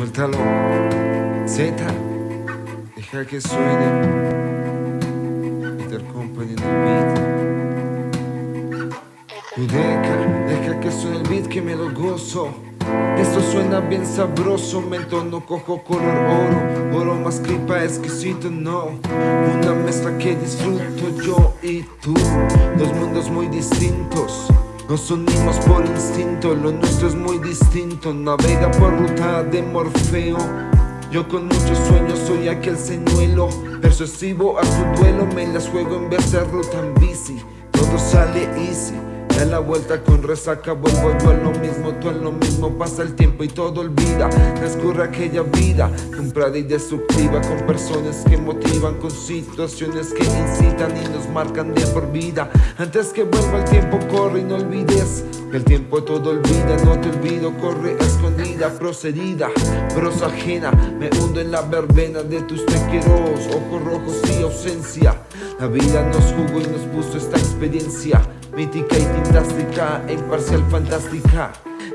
Suéltalo, Z, deja que suene. Peter Company en el beat. Judeca, deja que suene el beat que me lo gozo. Esto suena bien sabroso, me entono cojo color oro Oro más clipa exquisito, no Una mezcla que disfruto yo y tú Dos mundos muy distintos nos unimos por instinto, lo nuestro es muy distinto. Navega por ruta de Morfeo. Yo con muchos sueños soy aquel señuelo. Persuasivo a su duelo Me las juego en vez de ruta en bici. Todo sale easy Da la vuelta con resaca, vuelvo yo a lo mismo, tú a lo mismo Pasa el tiempo y todo olvida, transcurre aquella vida Comprada y destructiva con personas que motivan Con situaciones que incitan y nos marcan de por vida. Antes que vuelva el tiempo corre y no olvides Que el tiempo todo olvida, no te olvido Corre escondida, procedida, prosa ajena. Me hundo en la verbena de tus tequeros Ojos rojos y ausencia. La vida nos jugó y nos puso esta experiencia Mítica y fantástica, imparcial, fantástica.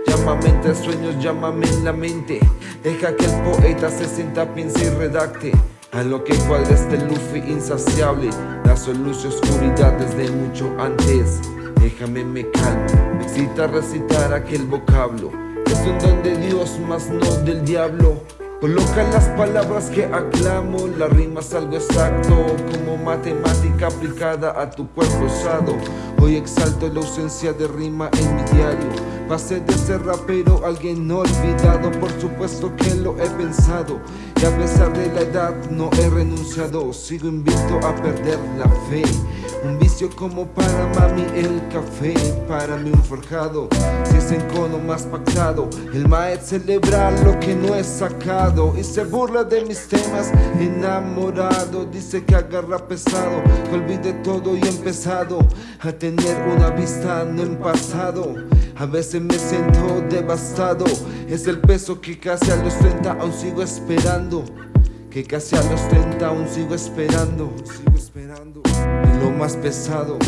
Llámame entre sueños, llámame en la mente. Deja que el poeta se sienta, piense y redacte. A lo que cuadra este Luffy insaciable. La solución oscuridad desde mucho antes. Déjame me calmo, me excita recitar aquel vocablo. Es un don de Dios, más no del diablo Coloca las palabras que aclamo, la rima es algo exacto Como matemática aplicada a tu cuerpo usado. Hoy exalto la ausencia de rima en mi diario. Pasé de ser rapero alguien olvidado Por supuesto que lo he pensado. Y a pesar de la edad no he renunciado. Sigo invicto a perder la fe como para mami el café Para mí un forjado Si es en cono más pactado. El maet celebra lo que no es sacado Y se burla de mis temas Enamorado. Dice que agarra pesado Que olvide todo y he empezado A tener una vista no en pasado. A veces me siento devastado Es el peso que casi a los 30 aún sigo esperando Que casi a los 30 aún sigo esperando Sigo esperando lo más pesado.